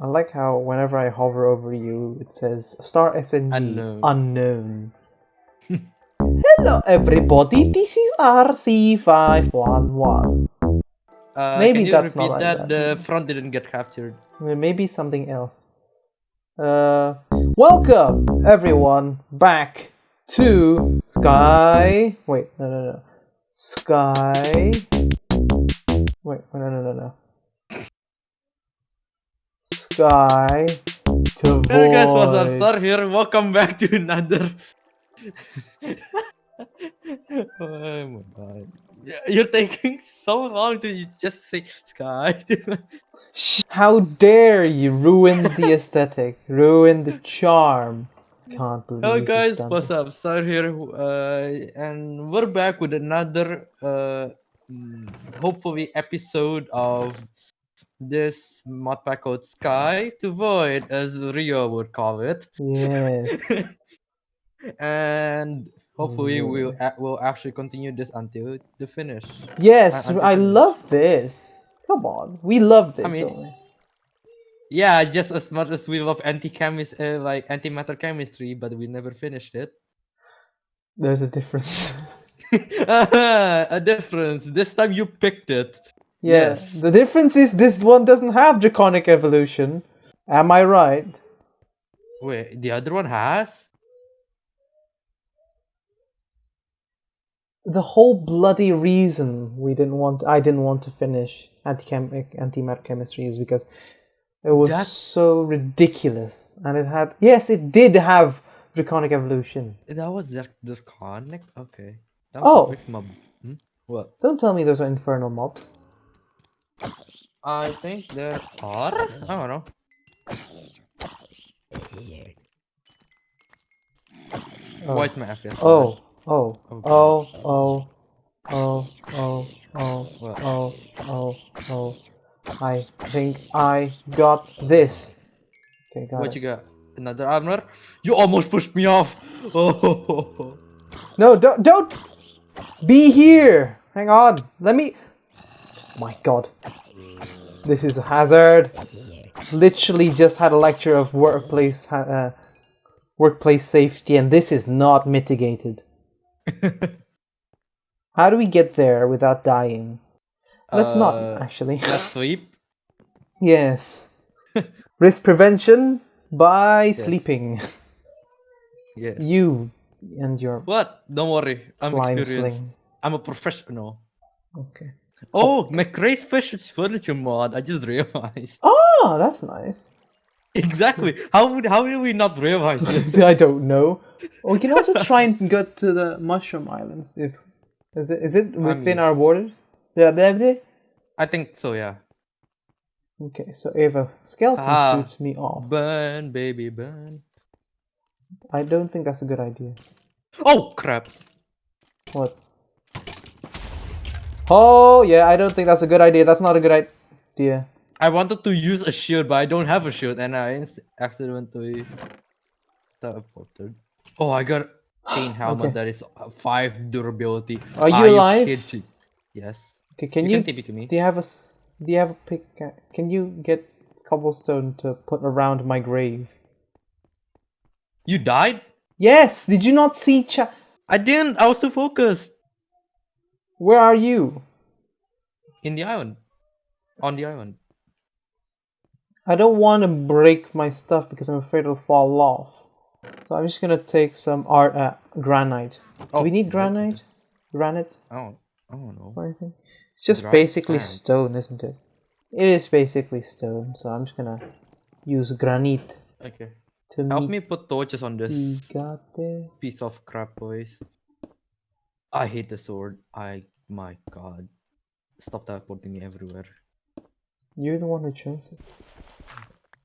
I like how whenever I hover over you, it says star SNG Unknown. unknown. Hello, everybody. This is RC511. Uh, Maybe can you that's repeat not like that? that. The front didn't get captured. Maybe something else. Uh, welcome everyone back to Sky. Wait, no, no, no. Sky. Wait, no, no, no, no. Sky to Hey guys, what's up? Star here. Welcome back to another. oh my god. You're taking so long to just say sky. How dare you ruin the aesthetic, ruin the charm? Can't believe Hello guys, what's up? Star here, uh, and we're back with another, uh, mm, hopefully episode of this mod pack called Sky to Void, as Rio would call it. Yes. and hopefully we'll a- we'll actually continue this until the finish. Yes, until I finish. love this. Come on, we love this, I mean? Yeah, just as much as we love anti-chemis, uh, like antimatter chemistry, but we never finished it. There's a difference. a difference. This time you picked it. Yes. Yes. The difference is this one doesn't have draconic evolution. Am I right? Wait, the other one has? The whole bloody reason we didn't want I didn't want to finish anti antimatter chemistry is because it was That's- so ridiculous and it had yes it did have draconic evolution. That was draconic. Okay. That Oh. Hmm? What? Don't tell me those are infernal mobs. I think there are. I don't know. Oh. Why is my FPS? Oh oh oh, oh, oh, oh, oh, oh, oh, oh, oh, oh, oh, oh. I think I got this. Okay, got What it. you got? Another armor? You almost pushed me off. Oh. No, don't, don't be here. Hang on. Let me. My God, this is a hazard. Literally just had a lecture of workplace, ha- uh, workplace safety, and this is not mitigated. How do we get there without dying? Let's not Uh, actually. Let's sleep. Yes. Risk prevention by sleeping. Yes. You and your What? Don't worry. I'm slime experienced. sling. I'm a professional. Okay. Oh, MrCrayfish's Furniture mod. I just realized. Oh, that's nice. Exactly. How would how did we not realize this? I don't know. We can also try and go to the Mushroom Islands. If is it is it within mean- our borders? Yeah, blah, blah. I think so, yeah. Okay, so if a skeleton Ah. shoots me off, Burn, baby, burn. I don't think that's a good idea. Oh crap! What? Oh yeah, I don't think that's a good idea. That's not a good idea. I wanted to use a shield, but I don't have a shield, and I accidentally teleported. Oh, I got chain helmet Okay. that is five durability. Are you Are alive? kidding? Yes. Okay, can you, you, can TP to me. do you have a do you have a pick? Can you get cobblestone to put around my grave? You died? Yes. Did you not see? Cha- I didn't. I was too focused Where are you? in the island. On the island. I don't want to break my stuff because I'm afraid it'll fall off. So I'm just gonna take some art uh, granite. Do Oh, we need granite? Granite I don't. I don't know. It's just Dry basically sand. stone, isn't it? It is basically stone. So I'm just gonna use granite Okay. to Help me put torches on this the got there. piece of crap, boys. I hate the sword. I. My god. Stop teleporting me everywhere. You're the one who chose it.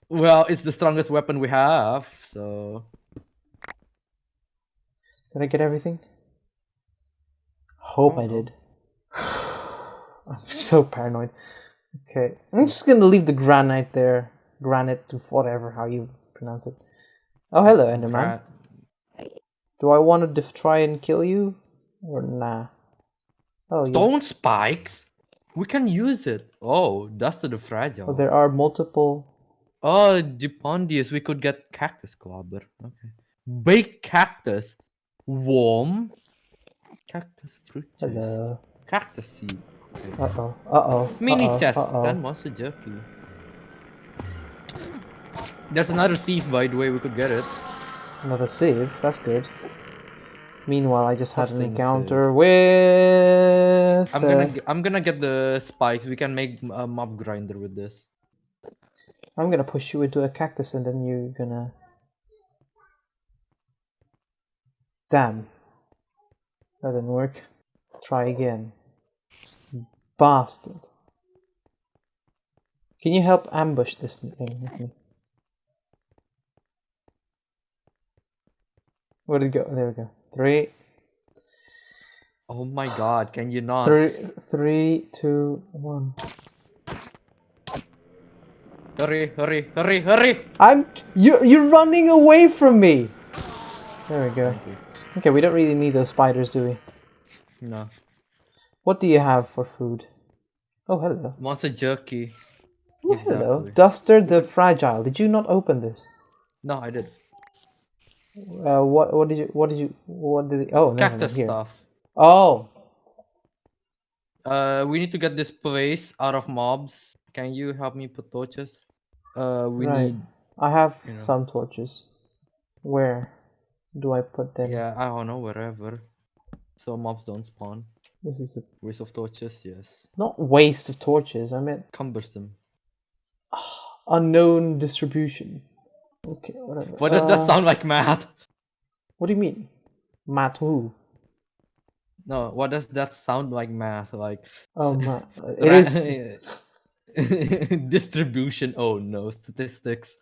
Well, it's the strongest weapon we have, so. Did I get everything? Hope I Oh, no. did. I'm so paranoid. Okay, I'm just gonna leave the granite there. Granite to whatever how you pronounce it. Oh, hello, Enderman. Gra- Do I want to def- try and kill you or nah? Oh. Stone spikes? We can use it. Oh, dust to the fragile. Oh, there are multiple Oh, Dupondius, we could get cactus clobber. Okay. Baked cactus. Warm. Cactus fruit juice. Hello. Cactus seed. Uh oh. Uh oh. Mini uh-oh, chest. Uh-oh. Then monster jerky. There's another sieve, by the way. We could get it. Another sieve. That's good. Meanwhile, I just had an encounter with. I'm gonna. I'm gonna get the spikes. We can make a mob grinder with this. I'm gonna push you into a cactus and then you're gonna. Damn. That didn't work. Try again. Bastard. Can you help ambush this thing with me? Where did it go? There we go. Three, Oh my god! Can you not? three, three, two, one. Hurry! Hurry! Hurry! Hurry! I'm. You're you're running away from me. There we go. Okay, we don't really need those spiders, do we? No. What do you have for food? Oh, hello. Monster jerky. Oh, hello. Duster the Fragile. Did you not open this? No, I did. Uh, what what did you what did you what did it, oh no, no, no, Cactus stuff. Oh, Uh, we need to get this place out of mobs. Can you help me put torches? Uh, we Right. need. I have You know. some torches. Where do I put them? Yeah, I don't know wherever. So mobs don't spawn. This is a Waste of torches, yes. not waste of torches. I meant Cumbersome. unknown distribution. Okay, whatever. What does that Uh, sound like, Matt? What do you mean? Matt who? No, what does that sound like, math? Like Oh, Matt. It is. distribution. Oh no, statistics.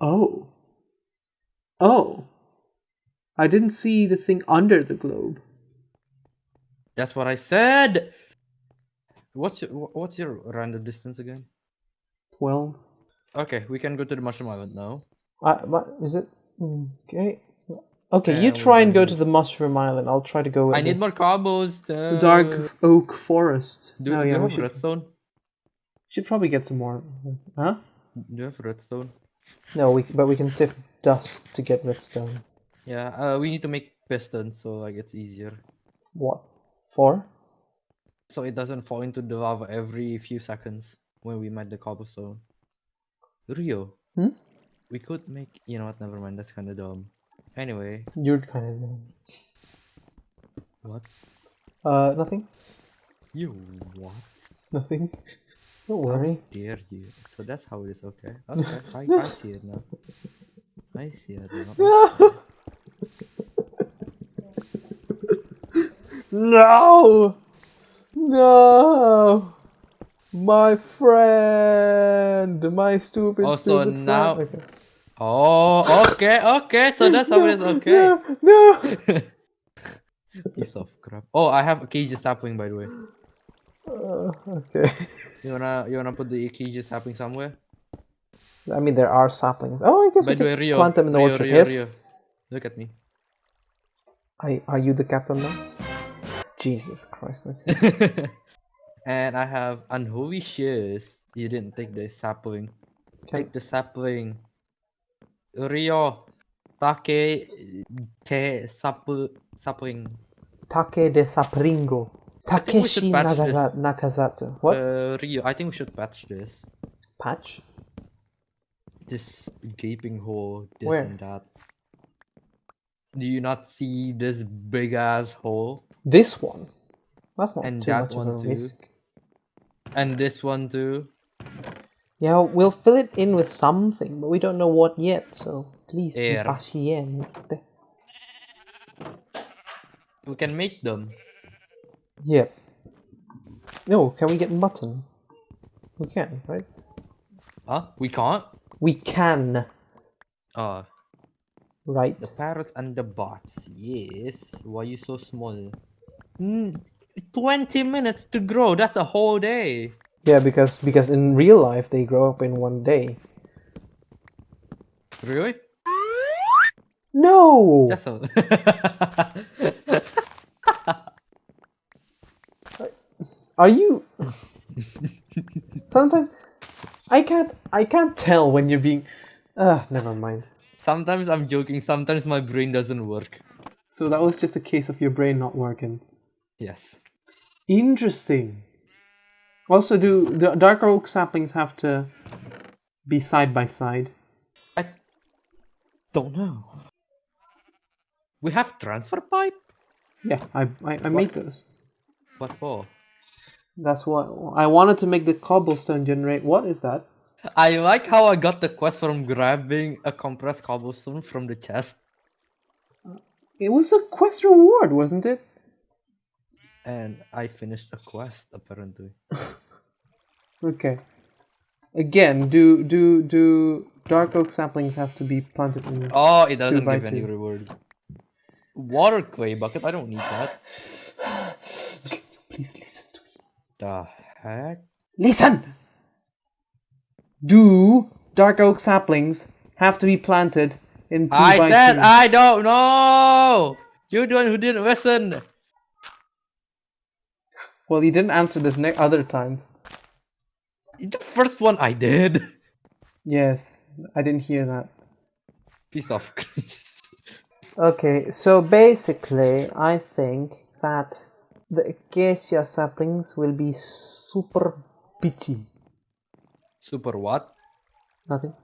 Oh. Oh. I didn't see the thing under the globe. That's what I said. What's your what's your random distance again? 12. Okay, we can go to the mushroom island now. Uh, what is it? Mm, Okay. Okay, you try and go to the Mushroom Island. I'll try to go. with I need this. more cobbles. The Dark Oak Forest. Do, oh, do yeah, you we have should, redstone? should probably get some more. Huh? Do you have redstone? No, we but we can sift dust to get redstone. Yeah, uh, we need to make pistons so like it's easier. What? For? So it doesn't fall into the lava every few seconds when we mine the cobblestone. Rio. Hmm? We could make you know what, never mind, that's kinda dumb. Anyway, You're kind of. what? Uh, nothing. You what? Nothing. Don't worry. Dare you? So that's how it is, okay. Okay, I, I see it now. I see it now. No! No! My friend! My stupid, Also, stupid now- friend. Okay. Oh, okay, okay. So that's how it is, okay. No, no! Piece of crap. Oh, I have a cage sapling by the way. Uh, okay. You wanna you wanna put the cage sapling somewhere? I mean, there are saplings. Oh, I guess By we the way, can Rio, plant them in the Rio, orchard. Rio, yes. Rio. Look at me. I, are you the captain now? Jesus Christ. Okay. and I have unholy shears. You didn't take the sapling. Can, Take the sapling. Rio. Take te sapl sapling. Take de Sapringo. think we should Takeshi. Nagaza- Nakazato. What? Uh, Rio, I think we should patch this. Patch? This gaping hole, this Where? and that. Do you not see this big ass hole? This one? That's not And too that much one of a too. risk. And this one too. Yeah, we'll fill it in with something, but we don't know what yet, so please be paciente. We can make them. Yep. No, can we get mutton? We can, right? Huh? We can't? We can, Uh, right? the parrots and the bots. Yes. Why are you so small? Mm, 20 minutes to grow. That's a whole day. Yeah, because because in real life they grow up in one day. Really? No. That's a. Are you? Sometimes I can't. I can't tell when you're being. Ah, never mind. Sometimes I'm joking, sometimes my brain doesn't work. So that was just a case of your brain not working. Yes. Interesting. Also, do the dark oak saplings have to be side by side? I don't know. We have transfer pipe? Yeah, I I, I made those. What for? That's what I wanted to make the cobblestone generate. What is that? I like how I got the quest from grabbing a compressed cobblestone from the chest. It was a quest reward, wasn't it? And I finished a quest apparently. Okay. Again, do do do dark oak saplings have to be planted in? Oh, it doesn't give any two. reward. Water clay bucket, I don't need that. Please listen to me. The heck? Listen. Do dark oak saplings have to be planted in two I by said two? I don't know! You're the one who didn't listen! Well, you didn't answer this ne- other times. The first one I did. Yes, I didn't hear that. Piece of Okay, so basically, I think that the acacia saplings will be super bitchy. Super what? Nothing.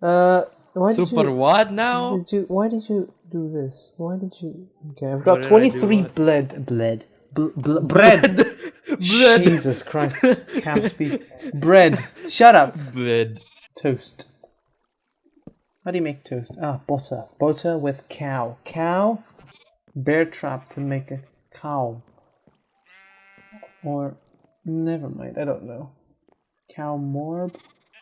Uh, why did Super you, what now? Did you? Why did you do this? Why did you? Okay, I've got twenty-three bled, bled, bl- bl- bread. Bread. Jesus Christ, can't speak. Bread. Shut up. Bread. Toast. How do you make toast? Ah, butter. Butter with cow. Cow. Bear trap to make a cow. Or never mind. I don't know. Cow morb.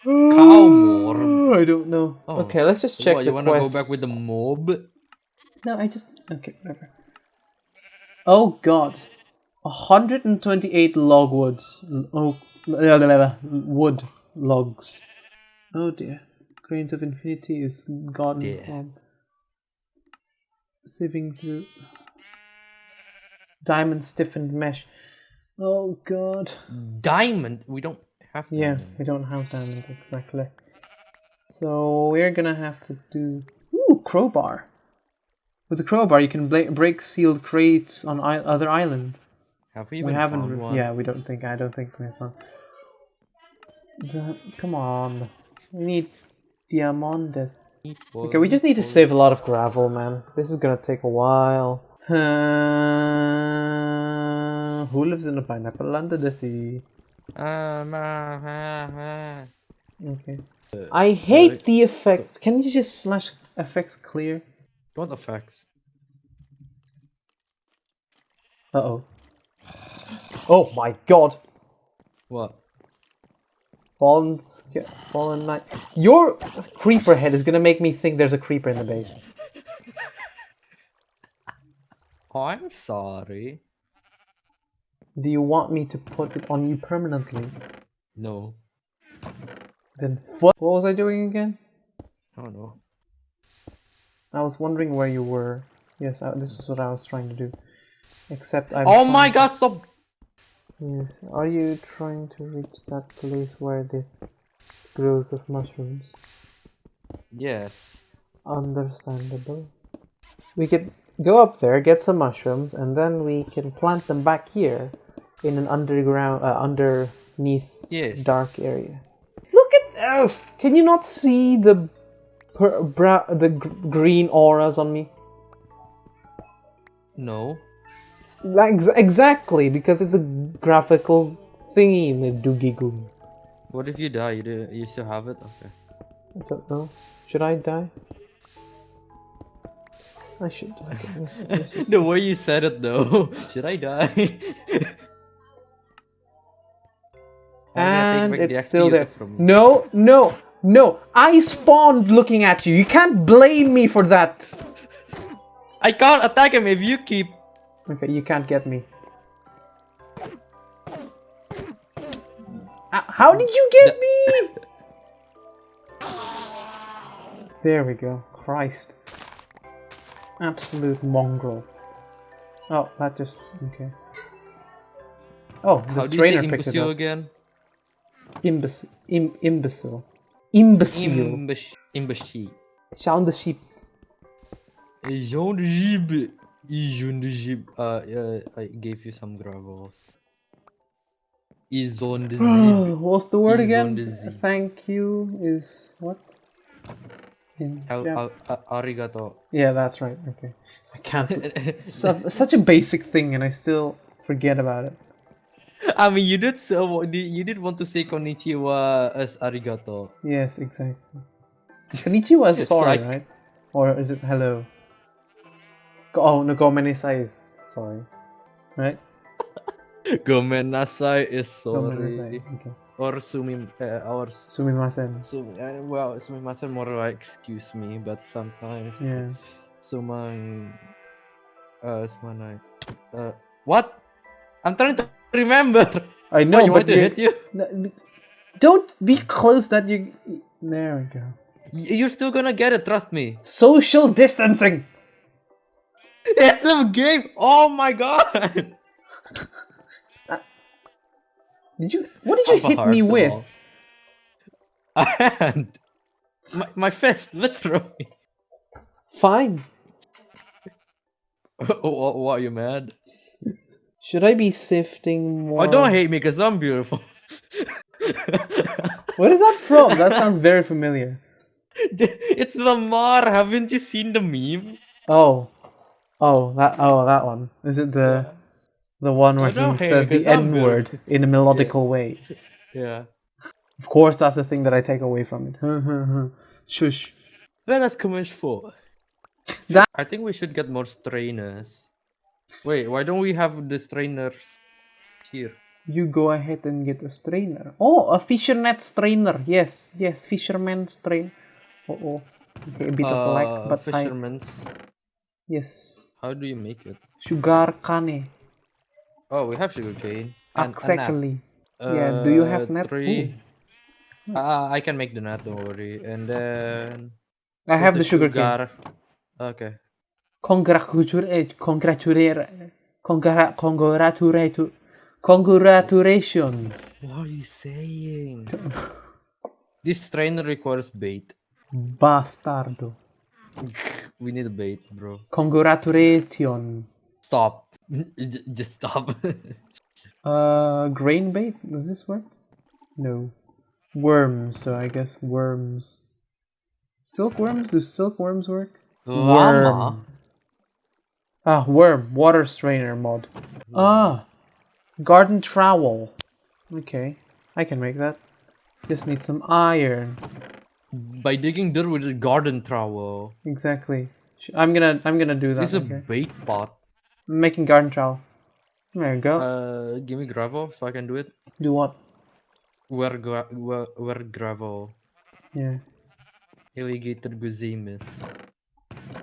Cow morb? I don't know. Oh. Okay, let's just check what, you wanna go back with the mob? No, I just okay, whatever. Oh God, hundred and twenty-eight logwoods. Oh, wood logs. Oh dear, grains of infinity is gone. Dear. Sieving through diamond stiffened mesh. Oh God. Diamond? We don't have Yeah, diamond. we don't have diamond exactly. So we're gonna have to do ooh crowbar. With a crowbar, you can break sealed crates on other islands. Have we We even haven't. found one? Yeah, we don't think. I don't think we have found. The, come on, we need diamondes. Okay, we just need to save a lot of gravel, man. This is gonna take a while. Uh, who lives in a pineapple under the sea? Um, uh, uh, uh. Okay. I hate the effects. Can you just slash effects clear? What effects? Uh oh. Oh my god. What? Fallen, fallen knight. Your creeper head is gonna make me think there's a creeper in the base. I'm sorry. Do you want me to put it on you permanently? No. Then what? What was I doing again? I don't know. I was wondering where you were. Yes, I, this is what I was trying to do. Except I. Oh my god, stop! Yes. Are you trying to reach that place where the grows of mushrooms? Yes. Understandable. We could go up there, get some mushrooms, and then we can plant them back here in an underground, uh, underneath Yes. dark area. Look at this! Can you not see the the gr- green auras on me? No. Like- exactly, because it's a graphical thingy in the doogie goo. What if you die? You, do, you still have it? Okay. I don't know. Should I die? I should. die. let's- let's the way you said it though. Should I die? I'm gonna take and the it's still there. from. No, no, no. I spawned looking at you. You can't blame me for that. I can't attack him if you keep. Okay, you can't get me. Uh, How did you get me? There we go. Christ. Absolute mongrel. Oh, that just okay. Oh, the do you say trainer picked it imbecile up. again? Imbecile. Im, imbecile. Imbecile. Imbesh- Imbecile. Sound the sheep. Jean de Gib. Uh, uh, I gave you some gravels. The. What's the word again? Thank you is what? In Al- Jap- al- a- arigato. yeah, that's right. Okay. I can't. Such a basic thing, and I still forget about it. I mean, you did so. You did want to say konnichiwa as arigato. Yes, exactly. Konnichiwa is sorry, like- right? Or is it hello? Oh, no, gomenasai is sorry. Right? Gomen nasai is Gomenasai. sorry. Okay. Or sumi, uh, or Sumimasen. sumi. Uh, well, sumimasen more like excuse me, but sometimes Yeah. sumang. Uh, sumanai. Uh, what? I'm trying to remember. I No, know, you want to hit you? No, Don't be close that you. There we go. You're still gonna get it. Trust me. Social distancing! It's a game. Oh my god. Did you. What did you hit me with? all. A hand. My, my fist, literally. Fine. what, what, are you mad? Should I be sifting oh, more? Oh, don't hate me because I'm beautiful. Where is that from? That sounds very familiar. it's Lamar. Haven't you seen the meme? Oh. Oh, that oh that one. Is it the the one where he hate says me, the 'cause N word in a melodical way? Yeah. Of course that's the thing that I take away from it. Shush. Let us commerce for. That- I think we should get more strainers. Wait, why don't we have the strainers here? You go ahead and get a strainer. Oh, a fisher net strainer. Yes, yes, fisherman strain. Oh, oh. Okay, a bit of lag, Uh, but I fisherman's. yes. How do you make it? Sugar cane. Oh, we have sugarcane. and a nap. Exactly. Yeah, do you have Uh, net? Three. Uh, I can make the net, don't worry. And then. I have put the sugar cane. Okay. Congratulate, congratulate, congra- congratulate, congratulations. What are you saying? this strainer requires bait. Bastardo. We need a bait, bro. Congratulations. Stop. Just stop. Uh, grain bait? Does this work? No. Worms, so I guess worms. Silkworms? Do silkworms work? Llama. Ah, worm. Water strainer mod. Ah. Garden trowel. Okay. I can make that. Just need some iron. By digging dirt with a garden trowel. Exactly. I'm gonna I'm gonna do that. This is a okay. bait pot. I'm making garden trowel. There you go. Uh, give me gravel so I can do it. do what? Where, gra- where, where gravel? Yeah. Alligator gozaimasu.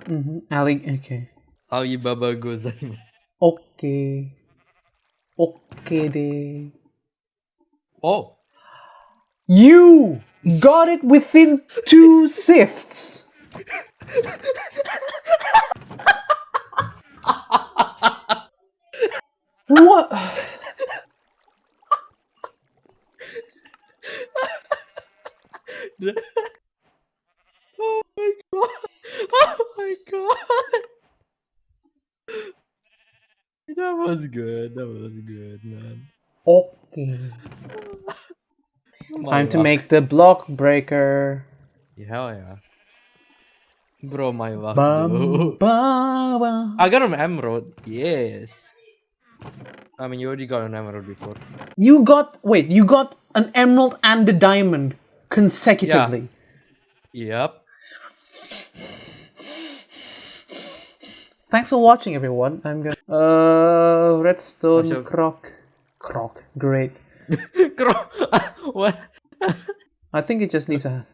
Mm-hmm. Ali okay. Alibaba gozaimasu. Okay. Okay de. Oh! You got it within two sifts. what? Oh my god! Oh my god! That was good. That was good, man. Okay. Time to luck. make the block breaker. Yeah, Hell yeah. Bro, my luck. Bum, bro. ba, ba. I got an emerald. Yes. I mean, you already got an emerald before. You got wait. You got an emerald and a diamond consecutively. Yeah. Yep. Thanks for watching, everyone. I'm gonna uh redstone croc croc. Great. Bro, what? I think it just needs a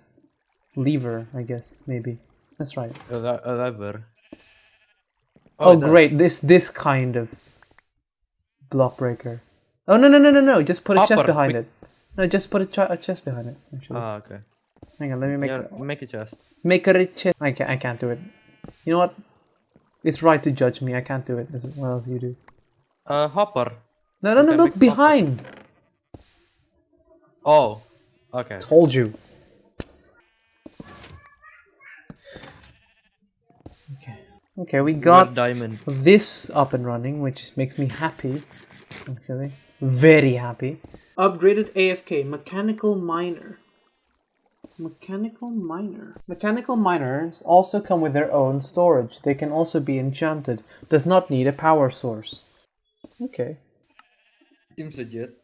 lever. I guess maybe. That's right. A, a lever. Oh, it does. great. This this kind of block breaker. Oh no no no no no! Just put a chest behind it. No, just put a, ch- a chest behind it. Actually, Ah, okay. hang on. Let me make yeah, make a chest. make a chest. I can't. I can't do it. You know what? It's right to judge me. I can't do it as well as you do. Uh, hopper. No no You no! can Look make a hopper. Behind. Oh, Okay. Told you. Okay. Okay, we we got diamond. this up and running, which makes me happy. Okay. Very happy. Upgraded AFK, mechanical miner. Mechanical miner. Mechanical miners also come with their own storage. They can also be enchanted. Does not need a power source. Okay. Seems legit.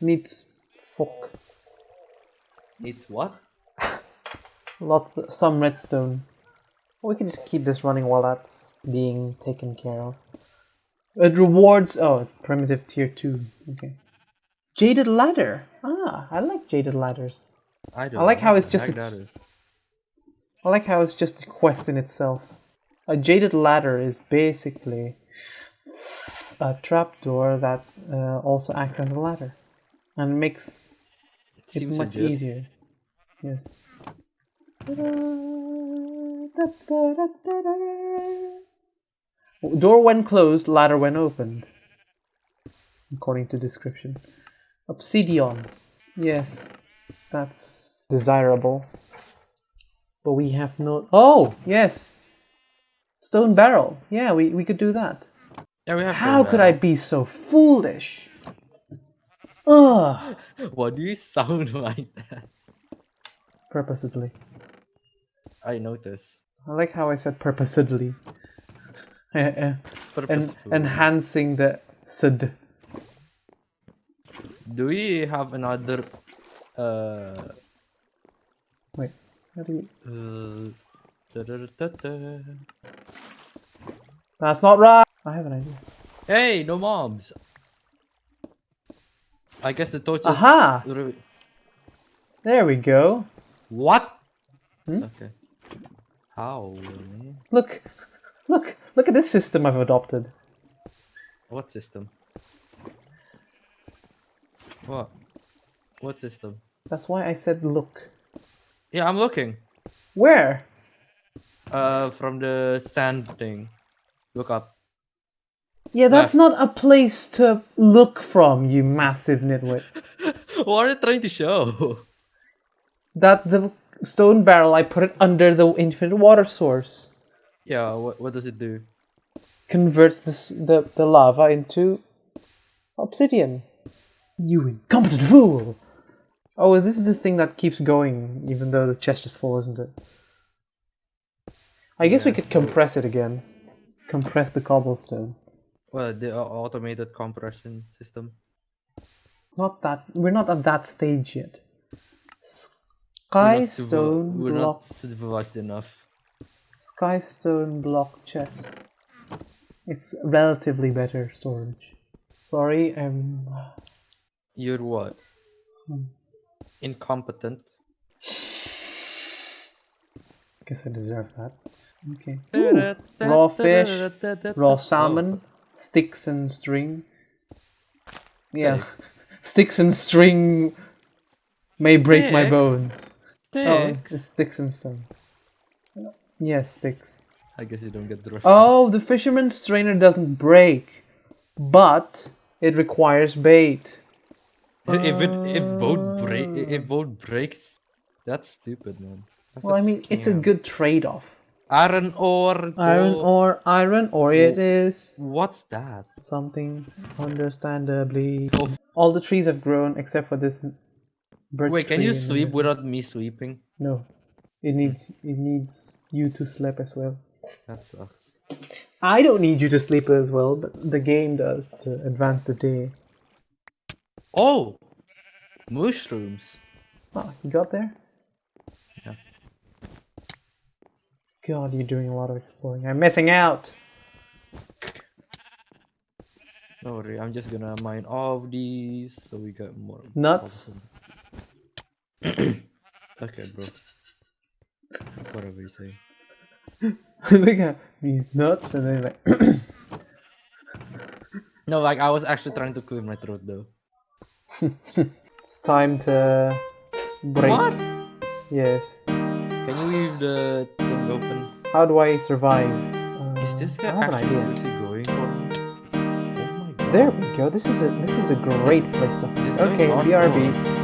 Needs fuck. Needs what? Lots some redstone. We can just keep this running while that's being taken care of. It rewards oh primitive tier two. Okay. Jaded ladder. Ah, I like jaded ladders. I don't. I like how it's just heck a-. I like how it's just a quest in itself. A jaded ladder is basically a trapdoor that uh, also acts as a ladder and makes Seems much legit. easier. Yes. Door when closed, ladder when opened. According to description. Obsidian. Yes, that's desirable. But we have no. Oh, yes! Stone barrel. Yeah, we, we could do that. Yeah, we have. How could I be so foolish? Ugh! Why do you sound like that? Purposely. I noticed. I like how I said purposely. Eh, eh. and enhancing the sud. Do we have another? Uh. Wait, how do you? uh da-da-da-da-da. That's not right. I have an idea. Hey, no mobs. I guess the torches. Aha! There we go. What? Hmm? Okay. How? man? Look, look, look at this system I've adopted. What system? What? What system? That's why I said look. Yeah, I'm looking. Where? Uh, from the stand thing. Look up. Yeah, that's not a place to look from, you massive nitwit. what are you trying to show? That the stone barrel, I put it under the infinite water source. yeah, what, what does it do? Converts this, the, the lava into obsidian. You incompetent fool! Oh, this is the thing that keeps going, even though the chest is full, isn't it? I guess we could so- compress it again. Compress the cobblestone. Well, the au- automated compression system. Not that. We're not at that stage yet. We're Sky not civi- stone We're block. not civilized enough. Sky stone block chest. It's relatively better storage. Sorry, um. You're what? Hmm. Incompetent. Guess I deserve that. Okay. Ooh, raw fish, raw salmon, sticks and string. Yeah, Sticks. sticks and string may break my Sticks? bones. Oh, Sticks. it's sticks and stone. Yeah, sticks. I guess you don't get the reference. Oh, the fisherman's strainer doesn't break, but it requires bait. if it if boat uh. break if boat breaks, that's stupid, man. That's Well, I mean, it's a good trade-off. Iron ore. Iron ore, iron ore it is. What's that? Something understandably. All the trees have grown except for this birch Wait, can tree you in the sleep without me sleeping? No, it needs it needs you to sleep as well. That sucks. I don't need you to sleep as well, but the game does to advance the day. Oh, mushrooms. Oh, you got there? Yeah. God, you're doing a lot of exploring. I'm missing out. Don't worry, I'm just gonna mine all of these so we get more Nuts. okay, bro. Whatever you say. Look at these nuts, and then like. No, like I was actually trying to clear my throat though. it's time to break. What? Yes. Can you the thing open? How do I survive? Is Uh, this I guy have an actually idea. going for? Oh my god. There we go. This is a this is a great place to. This Okay, hardcore. BRB.